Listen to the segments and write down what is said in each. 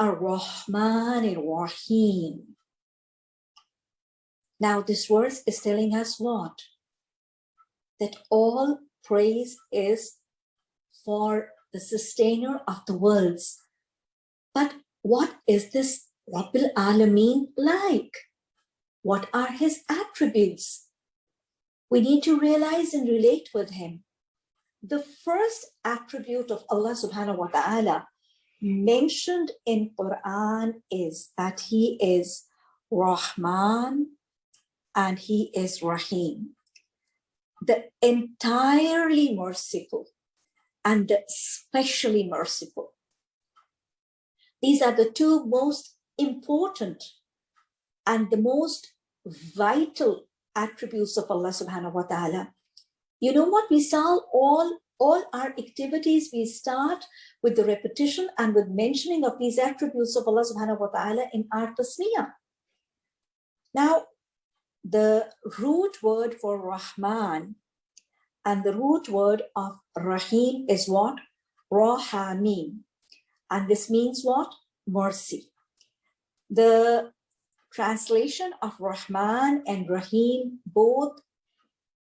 Ar-Rahman Ar-Rahim. Now this verse is telling us what? That all praise is for the sustainer of the worlds. But what is this Rabbil Alameen like? What are his attributes? We need to realize and relate with him. The first attribute of Allah subhanahu wa ta'ala mentioned in Quran is that he is Rahman and he is Rahim. The entirely merciful and especially merciful. These are the two most important and the most vital attributes of Allah subhanahu wa ta'ala. You know what? We saw all, all our activities, we start with the repetition and with mentioning of these attributes of Allah subhanahu wa ta'ala in our tasmiyah. Now, the root word for Rahman and the root word of Rahim is what? Rahamim. And this means what? Mercy. The translation of Rahman and Rahim both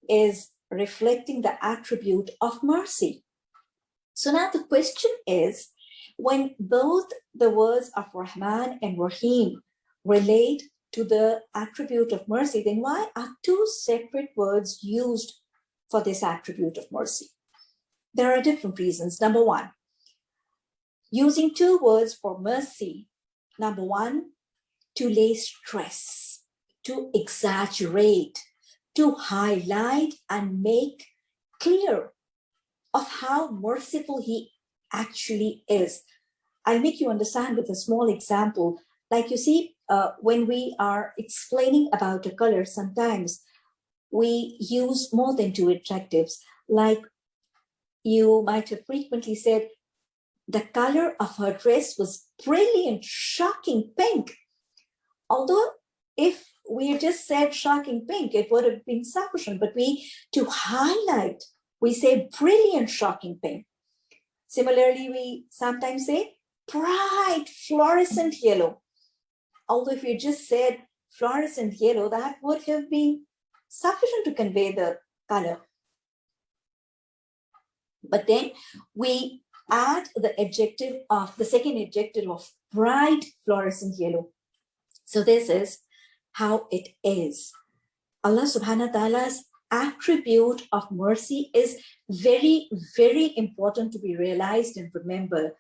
is reflecting the attribute of mercy. So now the question is, when both the words of Rahman and Rahim relate to the attribute of mercy, then why are two separate words used for this attribute of mercy? There are different reasons. Number one, using two words for mercy. Number one, to lay stress, to exaggerate, to highlight and make clear of how merciful he actually is. I'll make you understand with a small example. Like you see, uh, when we are explaining about a color, sometimes we use more than two adjectives. Like you might have frequently said, the color of her dress was brilliant, shocking pink. Although if we just said shocking pink, it would have been sufficient, but we, to highlight, we say brilliant shocking pink. Similarly, we sometimes say bright fluorescent yellow. Although if you just said fluorescent yellow, that would have been sufficient to convey the color. But then we add the adjective of the second adjective of bright fluorescent yellow. So this is how it is. Allah subhanahu wa ta'ala's attribute of mercy is very, very important to be realized and remembered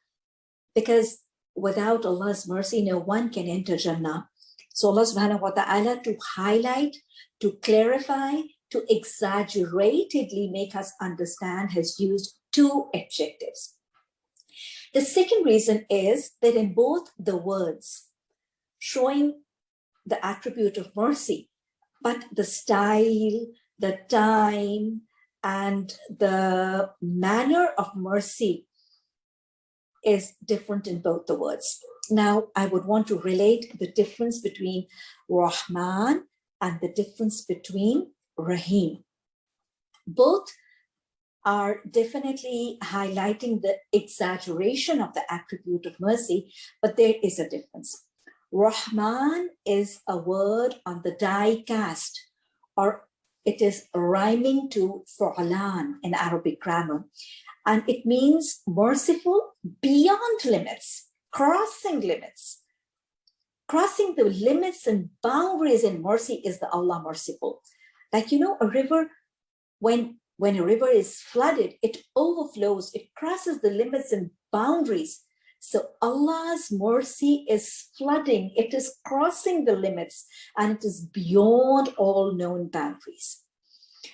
because without Allah's mercy, no one can enter Jannah. So Allah subhanahu wa ta'ala to highlight, to clarify, to exaggeratedly make us understand has used two adjectives. The second reason is that in both the words, showing the attribute of mercy, but the style, the time, and the manner of mercy is different in both the words. Now, I would want to relate the difference between Rahman and the difference between Rahim. Both are definitely highlighting the exaggeration of the attribute of mercy, but there is a difference. Rahman is a word on the die cast, or it is rhyming to fu'alan in Arabic grammar. And it means merciful beyond limits, crossing limits. Crossing the limits and boundaries in mercy is the Allah merciful. Like, you know, a river, when, when a river is flooded, it overflows, it crosses the limits and boundaries so Allah's mercy is flooding, it is crossing the limits and it is beyond all known boundaries.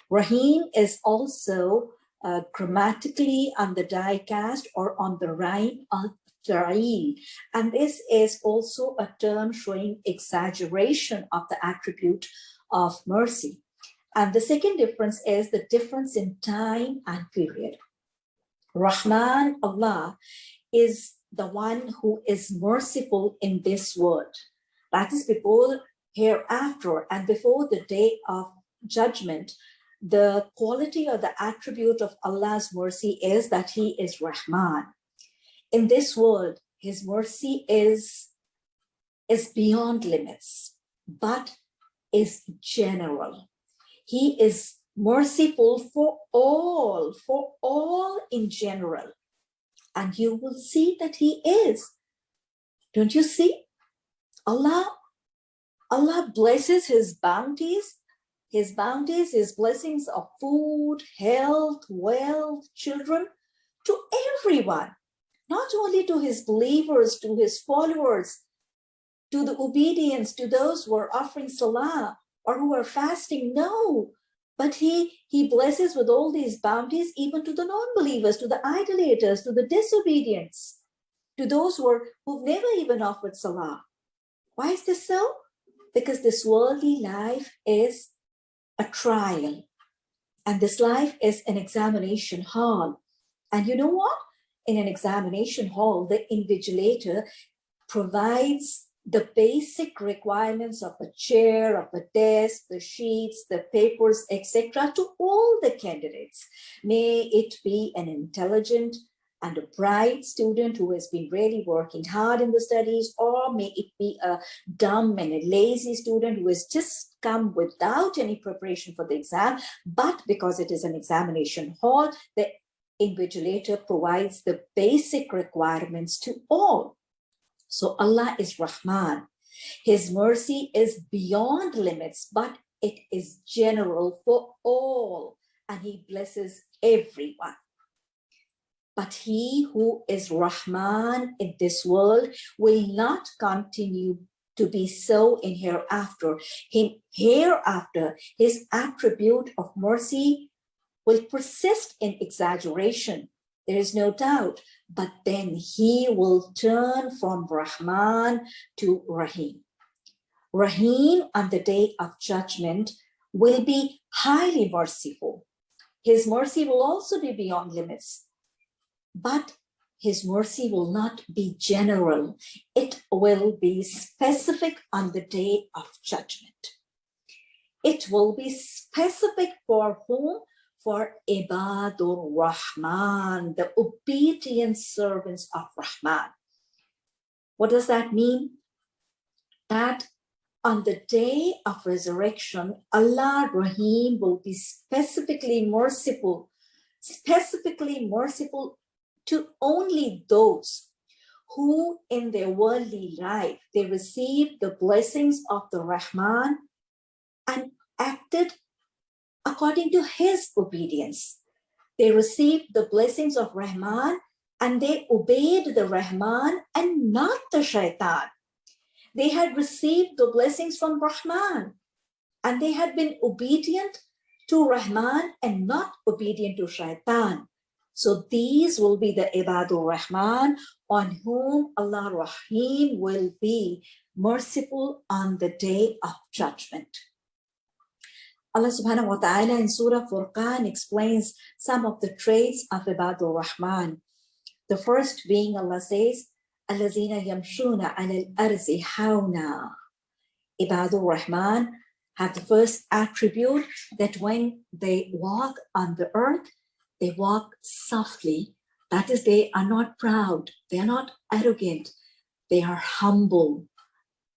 Rahim is also uh, grammatically on the die-cast or on the rhyme of Fa'il. And this is also a term showing exaggeration of the attribute of mercy. And the second difference is the difference in time and period. Rahman, Allah, is the one who is merciful in this world. That is before hereafter and before the day of judgment, the quality or the attribute of Allah's mercy is that he is Rahman. In this world, his mercy is, is beyond limits, but is general. He is merciful for all, for all in general. And you will see that he is. Don't you see? Allah, Allah blesses his bounties, his bounties, his blessings of food, health, wealth, children, to everyone, not only to his believers, to his followers, to the obedience, to those who are offering salah or who are fasting. No, but he, he blesses with all these bounties even to the non-believers, to the idolaters, to the disobedience, to those who are, who've never even offered salah. Why is this so? Because this worldly life is a trial and this life is an examination hall. And you know what? In an examination hall, the invigilator provides the basic requirements of a chair, of a desk, the sheets, the papers, etc. to all the candidates. May it be an intelligent and a bright student who has been really working hard in the studies, or may it be a dumb and a lazy student who has just come without any preparation for the exam, but because it is an examination hall, the invigilator provides the basic requirements to all. So Allah is Rahman. His mercy is beyond limits, but it is general for all, and he blesses everyone. But he who is Rahman in this world will not continue to be so in hereafter. Him hereafter, his attribute of mercy will persist in exaggeration. There is no doubt, but then he will turn from Rahman to Rahim. Rahim on the day of judgment will be highly merciful. His mercy will also be beyond limits, but his mercy will not be general. It will be specific on the day of judgment. It will be specific for whom? For Ibadur Rahman, the obedient servants of Rahman. What does that mean? That on the day of resurrection, Allah Rahim will be specifically merciful, specifically merciful to only those who in their worldly life, they received the blessings of the Rahman and acted according to his obedience. They received the blessings of Rahman and they obeyed the Rahman and not the shaitan. They had received the blessings from Rahman and they had been obedient to Rahman and not obedient to shaitan. So these will be the Ibadur Rahman on whom Allah Rahim will be merciful on the day of judgment. Allah subhanahu wa ta'ala in Surah Furqan explains some of the traits of Ibadur Rahman. The first being Allah says, Allazina yamshuna al arzi hauna. Ibadur Rahman have the first attribute that when they walk on the earth, they walk softly. That is, they are not proud, they are not arrogant, they are humble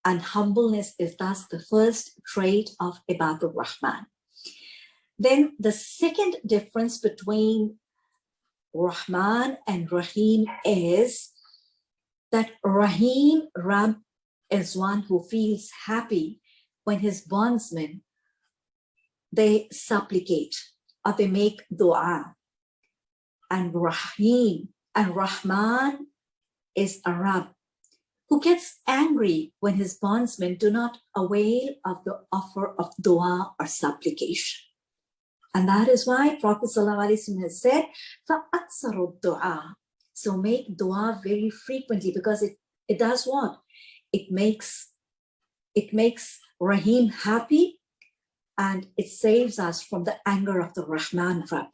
and humbleness is thus the first trait of Ibadur Rahman. Then the second difference between Rahman and Rahim is that Rahim Rab is one who feels happy when his bondsmen they supplicate or they make dua and Rahim and Rahman is a Rab who gets angry when his bondsmen do not avail of the offer of dua or supplication. And that is why Prophet ﷺ has said, فَأَكْسَرُ dua. So make dua very frequently because it, it does what? It makes, it makes Rahim happy and it saves us from the anger of the Rahman Rab.